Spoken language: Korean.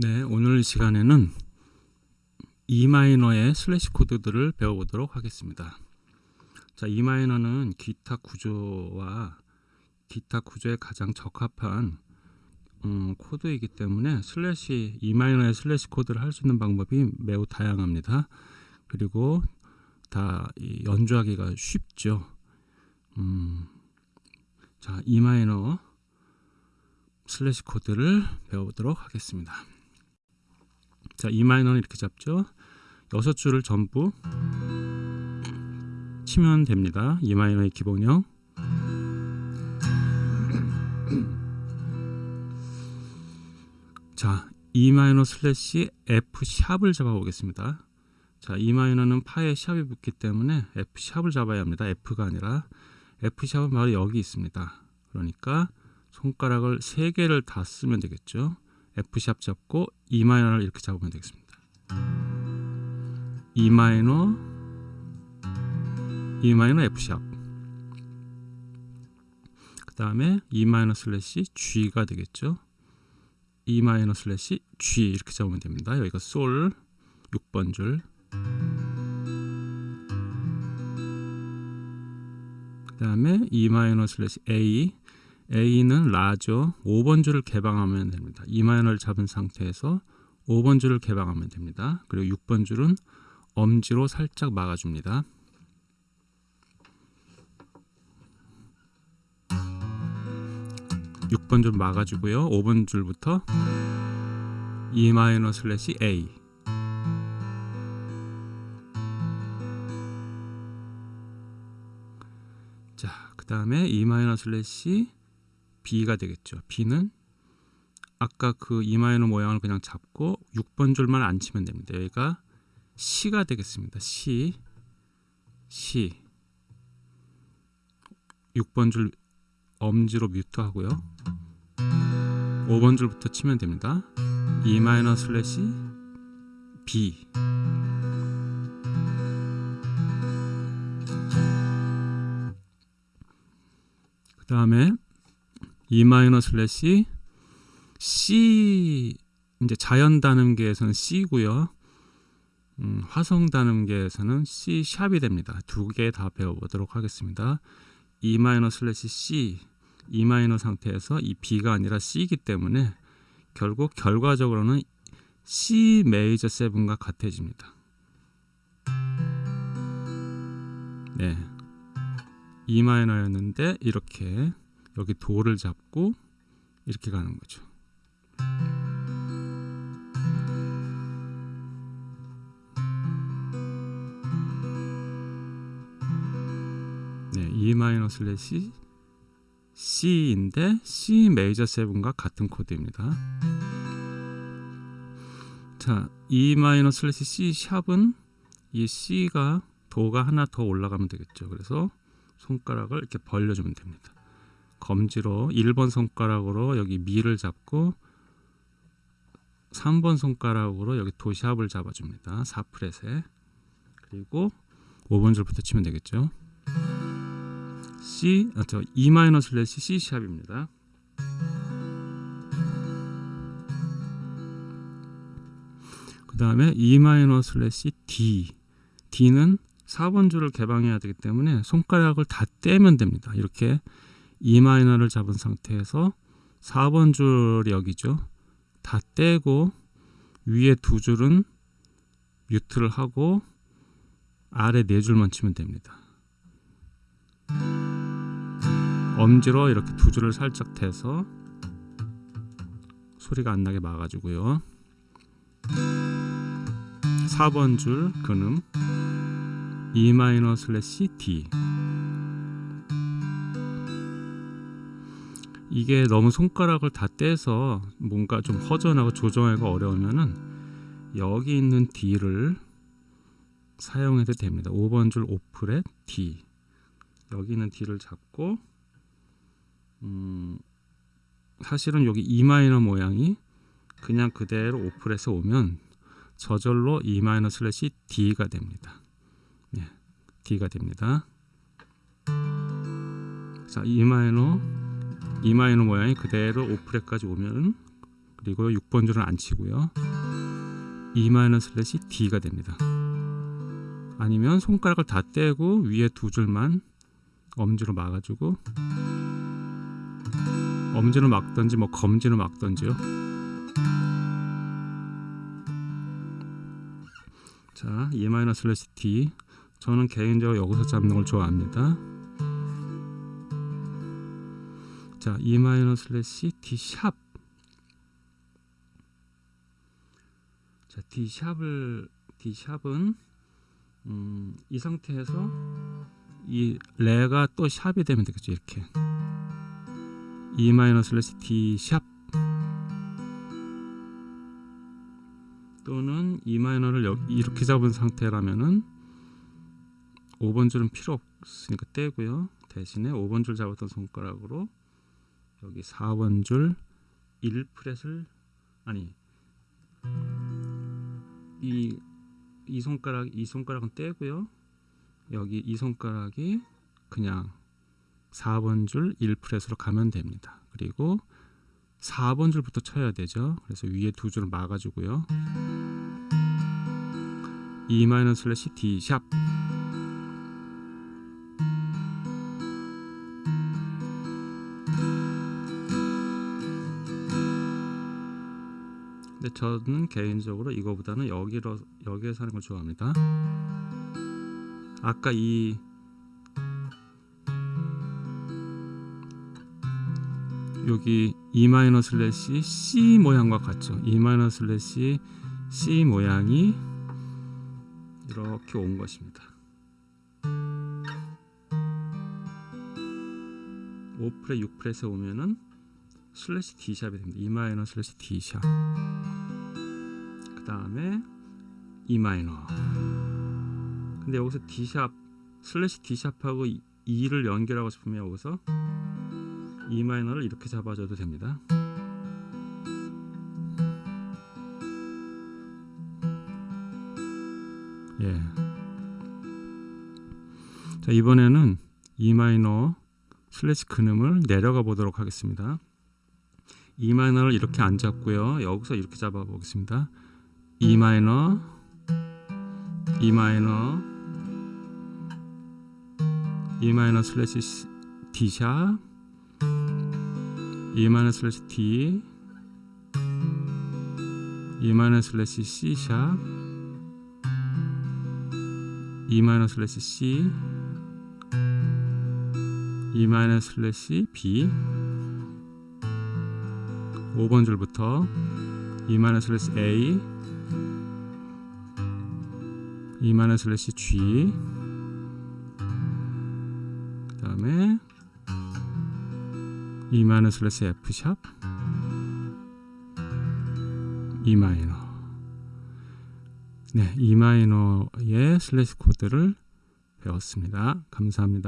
네, 오늘 시간에는 E 마이너의 슬래시 코드들을 배워보도록 하겠습니다. 자, E 마이너는 기타 구조와 기타 구조에 가장 적합한 음, 코드이기 때문에 슬래시 E 마이너의 슬래시 코드를 할 수 있는 방법이 매우 다양합니다. 그리고 다 연주하기가 쉽죠. 음, 자, E 마이너 슬래시 코드를 배워보도록 하겠습니다. 자, E 마이너는 이렇게 잡죠. 여섯 줄을 전부 치면 됩니다. E 마이너의 기본형. 자, E 마이너 슬래시 F sharp을 잡아 보겠습니다. 자, E 마이너는 파에 sharp이 붙기 때문에 F 샵을 잡아야 합니다. F가 아니라 F 샵은 바로 여기 있습니다. 그러니까 손가락을 세 개를 다 쓰면 되겠죠. F 샵 잡고 E 마이너를 이렇게 잡으면 되겠습니다. E 마이너 E 마이너 F 샵. 그 다음에 E 마이너 슬래시 G가 되겠죠. E 마이너 슬래시 G 이렇게 잡으면 됩니다. 여기가 솔 6번 줄. 그 다음에 E 마이너 슬래시 A A는 라죠. 5번 줄을 개방하면 됩니다. E 마이너를 잡은 상태에서 5번 줄을 개방하면 됩니다. 그리고 6번 줄은 엄지로 살짝 막아줍니다. (6번 줄) 막아주고요 (5번 줄부터) E 마이너 슬래시 A 자, 그 다음에 E 마이너 슬래시 B가 되겠죠. B는 아까 그 E 마이너 모양을 그냥 잡고 6번 줄만 안 치면 됩니다. 여기가 시가 되겠습니다. 시 시 6번 줄 엄지로 뮤트 하고요. 5번 줄부터 치면 됩니다. E 마이너 슬래시 B 그 다음에 E 마이너 슬래시 C 이제 자연 단음계에서는 C고요. 음, 화성 단음계에서는 C 샵이 됩니다. 두 개 다 배워보도록 하겠습니다. E 마이너 슬래시 C E 마이너 상태에서 이 B가 아니라 C이기 때문에 결국 결과적으로는 C 메이저 7과 같아집니다. 네. E 마이너였는데 이렇게 여기 도를 잡고 이렇게 가는 거죠. 네, E 마이너 슬래시 C인데 C 메이저 7과 같은 코드입니다. 자, E 마이너 슬래시 C 샵은 이 C가 도가 하나 더 올라가면 되겠죠. 그래서 손가락을 이렇게 벌려주면 됩니다. 검지로 1번 손가락으로 여기 미를 잡고 3번 손가락으로 여기 도샵을 잡아줍니다. 4프렛에 그리고 5번 줄부터 치면 되겠죠. C, 아, 저 E 마이너 슬래시 C 샵입니다. 그 다음에 E 마이너 슬래시 D D는 4번 줄을 개방해야 되기 때문에 손가락을 다 떼면 됩니다. 이렇게 E 마이너를 잡은 상태에서 4번 줄 여기죠. 다 떼고 위에 두 줄은 뮤트를 하고 아래 네 줄만 치면 됩니다. 엄지로 이렇게 두 줄을 살짝 대서 소리가 안 나게 막아주고요. 4번 줄 근음 E 마이너 슬래시 D 이게 너무 손가락을 다 떼서 뭔가 좀 허전하고 조정하기가 어려우면은 여기 있는 D를 사용해도 됩니다. 5번 줄 5프렛 D 여기 있는 D를 잡고 음, 사실은 여기 E 마이너 모양이 그냥 그대로 5프렛에 오면 저절로 E 마이너 슬래시 D가 됩니다. 네, D가 됩니다. 자, E 마이너 E 마이너 모양이 그대로 5프렛까지 오면 그리고 6번 줄은 안 치고요. E 마이너 슬래시 D가 됩니다. 아니면 손가락을 다 떼고 위에 두 줄만 엄지로 막아주고 엄지로 막던지 뭐 검지로 막던지요. 자, E 마이너 슬래시 D. 저는 개인적으로 여기서 잡는 걸 좋아합니다. 자, E 마이너 슬래시 D 샵. 자, D 샵을 D 샵은 음, 이 상태에서 이 레가 또 샵이 되면 되겠죠 이렇게. E 마이너 슬래시 D 샵. 또는 E 마이너를 여- 이렇게 잡은 상태라면은 5번 줄은 필요 없으니까 떼고요. 대신에 5번 줄 잡았던 손가락으로 여기 4번 줄 1프렛을 아니 이, 이 손가락 이 손가락은 떼고요 여기 이 손가락이 그냥 4번 줄 1프렛으로 가면 됩니다. 그리고 4번 줄부터 쳐야 되죠. 그래서 위에 두 줄을 막아주고요. E 마이너 슬래시 D 샵 근데 저는 개인적으로 이거보다는 여기로 여기에서 하는 걸 좋아합니다. 아까 이 여기 E 마이너 슬래시 C 모양과 같죠. E 마이너 슬래시 C 모양이 이렇게 온 것입니다. 5프렛 6프렛에 오면은 슬래시 D 샵이 됩니다. E slash D sharp. 그 다음에 E. 근데 여기서 D 샵 슬래시 D 샵하고 2를 연결하고 싶으면 여기서 E minor를 이렇게 잡아줘도 됩니다. 예. 자 이번에는 E minor slash 근음을 내려가 보도록 하겠습니다. E minor를 이렇게 안 잡고요. 여기서 이렇게 잡아 보겠습니다. E minor, E minor, E minor slash D sharp, E minor slash D, E minor slash C sharp, E 마이너 슬래시 C, E 마이너 슬래시 B 5번 줄부터 E 마이너 슬래시 A E 마이너 슬래시 G 그 다음에 E 마이너 슬래시 F 샵 E 마이너 네, E 마이너의 슬래시 코드를 배웠습니다. 감사합니다.